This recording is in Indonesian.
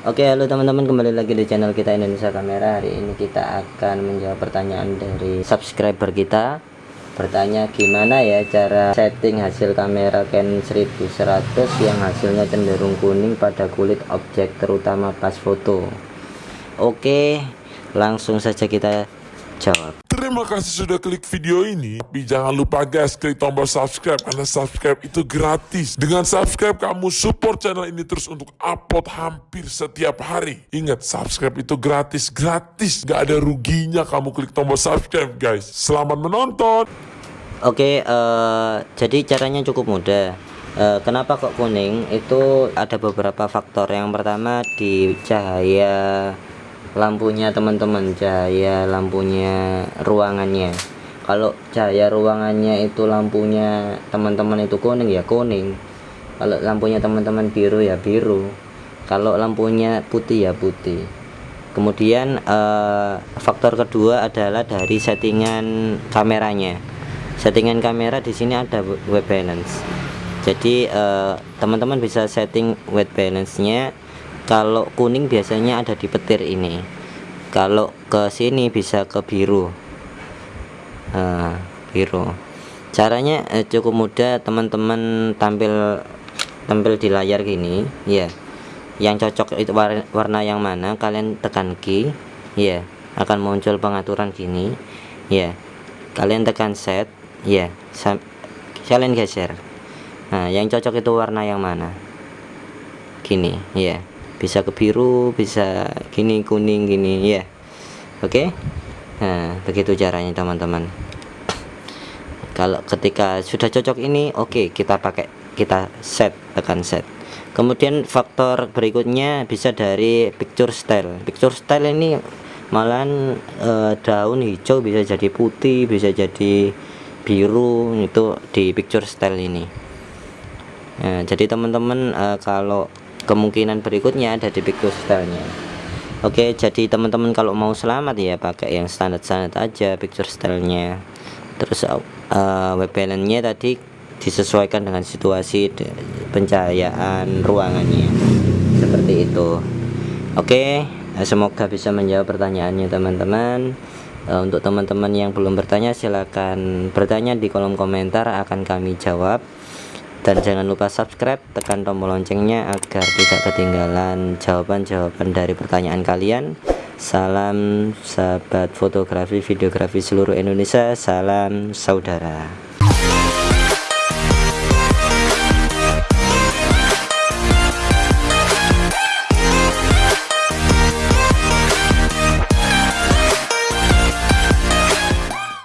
Oke halo teman-teman kembali lagi di channel kita Indonesia Kamera. Hari ini kita akan menjawab pertanyaan dari subscriber kita. Bertanya gimana ya cara setting hasil kamera Canon 1100 yang hasilnya cenderung kuning pada kulit objek terutama pas foto? Oke langsung saja kita jawab Terima kasih sudah klik video ini. Tapi jangan lupa guys, klik tombol subscribe karena subscribe itu gratis. Dengan subscribe kamu support channel ini terus untuk upload hampir setiap hari. Ingat, subscribe itu gratis, gratis. Gak ada ruginya kamu klik tombol subscribe guys. Selamat menonton. Oke, eh, jadi caranya cukup mudah. Eh, kenapa kok kuning? Itu ada beberapa faktor. Yang pertama di cahaya lampunya teman-teman, cahaya lampunya ruangannya. Kalau cahaya ruangannya itu lampunya teman-teman itu kuning ya kuning. Kalau lampunya teman-teman biru ya biru. Kalau lampunya putih ya putih. Kemudian eh, faktor kedua adalah dari settingan kameranya settingan kamera di sini ada white balance jadi eh, teman-teman uh, bisa setting white balance nya kalau kuning biasanya ada di petir ini. Kalau ke sini bisa ke biru. Uh, biru. Caranya uh, cukup mudah teman-teman tampil tampil di layar gini ya yang cocok itu warna, warna yang mana kalian tekan key ya akan muncul pengaturan gini ya kalian tekan set ya kalian geser. Nah yang cocok itu warna yang mana? Gini ya bisa ke biru bisa gini kuning gini ya. Oke? Okay? nah begitu caranya teman-teman. Kalau ketika sudah cocok ini oke okay, kita pakai kita set tekan set. Kemudian faktor berikutnya bisa dari picture style. Picture style ini malahan e, daun hijau bisa jadi putih bisa jadi biru itu di picture style ini. Nah, jadi teman-teman e, kalau kemungkinan berikutnya ada di picture stylenya Oke jadi teman-teman kalau mau selamat ya pakai yang standar-standar aja picture stylenya terus uh, web balance-nya tadi disesuaikan dengan situasi pencahayaan ruangannya. Seperti itu. Oke semoga bisa menjawab pertanyaannya teman-teman. Uh, untuk teman-teman yang belum bertanya silahkan bertanya di kolom komentar akan kami jawab dan jangan lupa subscribe tekan tombol loncengnya agar tidak ketinggalan jawaban-jawaban dari pertanyaan kalian. Salam sahabat fotografi videografi seluruh Indonesia salam saudara